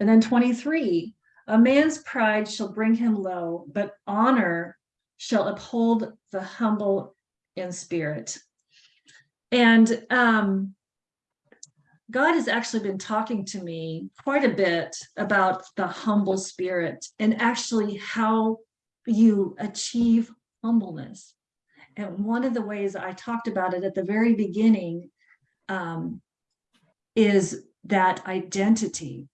And then 23, a man's pride shall bring him low, but honor shall uphold the humble in spirit. And um, God has actually been talking to me quite a bit about the humble spirit and actually how you achieve humbleness. And one of the ways I talked about it at the very beginning um, is that identity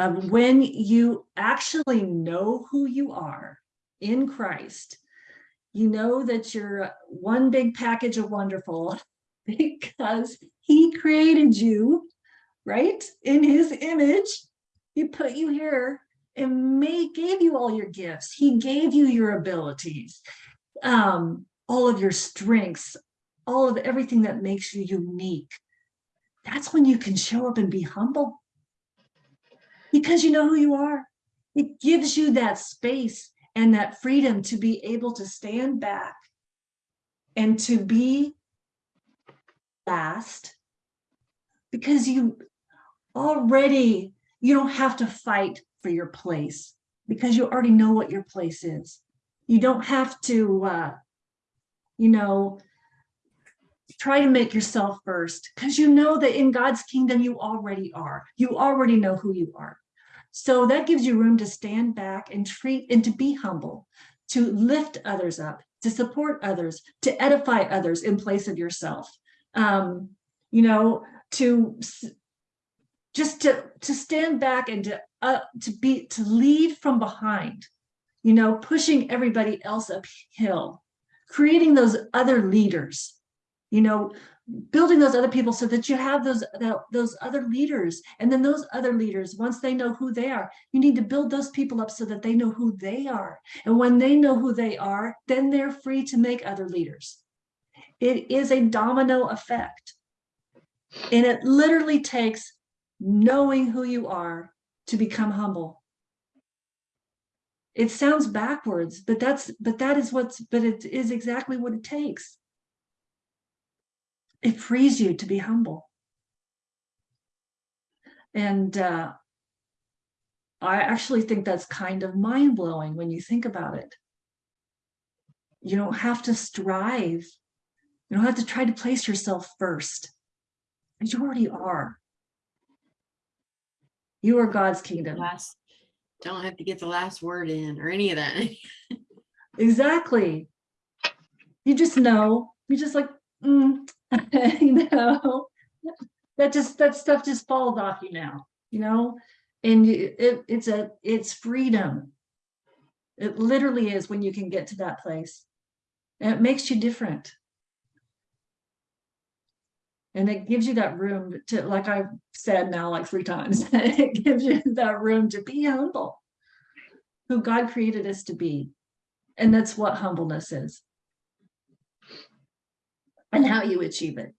of when you actually know who you are in Christ, you know that you're one big package of wonderful because he created you, right? In his image, he put you here and made, gave you all your gifts. He gave you your abilities, um, all of your strengths, all of everything that makes you unique. That's when you can show up and be humble because you know who you are. It gives you that space and that freedom to be able to stand back and to be last because you already, you don't have to fight for your place because you already know what your place is. You don't have to, uh, you know, try to make yourself first because you know that in God's kingdom you already are. You already know who you are. So that gives you room to stand back and treat and to be humble, to lift others up, to support others, to edify others in place of yourself. Um, you know, to just to to stand back and to uh, to be to lead from behind, you know, pushing everybody else uphill, creating those other leaders, you know, building those other people so that you have those those other leaders. And then those other leaders once they know who they are you need to build those people up so that they know who they are. And when they know who they are then they're free to make other leaders. It is a domino effect. And it literally takes knowing who you are to become humble. It sounds backwards but that's but that is what's but it is exactly what it takes it frees you to be humble. And uh, I actually think that's kind of mind blowing when you think about it. You don't have to strive. You don't have to try to place yourself first. You already are. You are God's kingdom. Last, don't have to get the last word in or any of that. exactly. You just know. You just like, mm, you know, that just, that stuff just falls off you now, you know, and it, it's a, it's freedom. It literally is when you can get to that place and it makes you different. And it gives you that room to, like I've said now like three times, it gives you that room to be humble, who God created us to be. And that's what humbleness is and how you achieve it.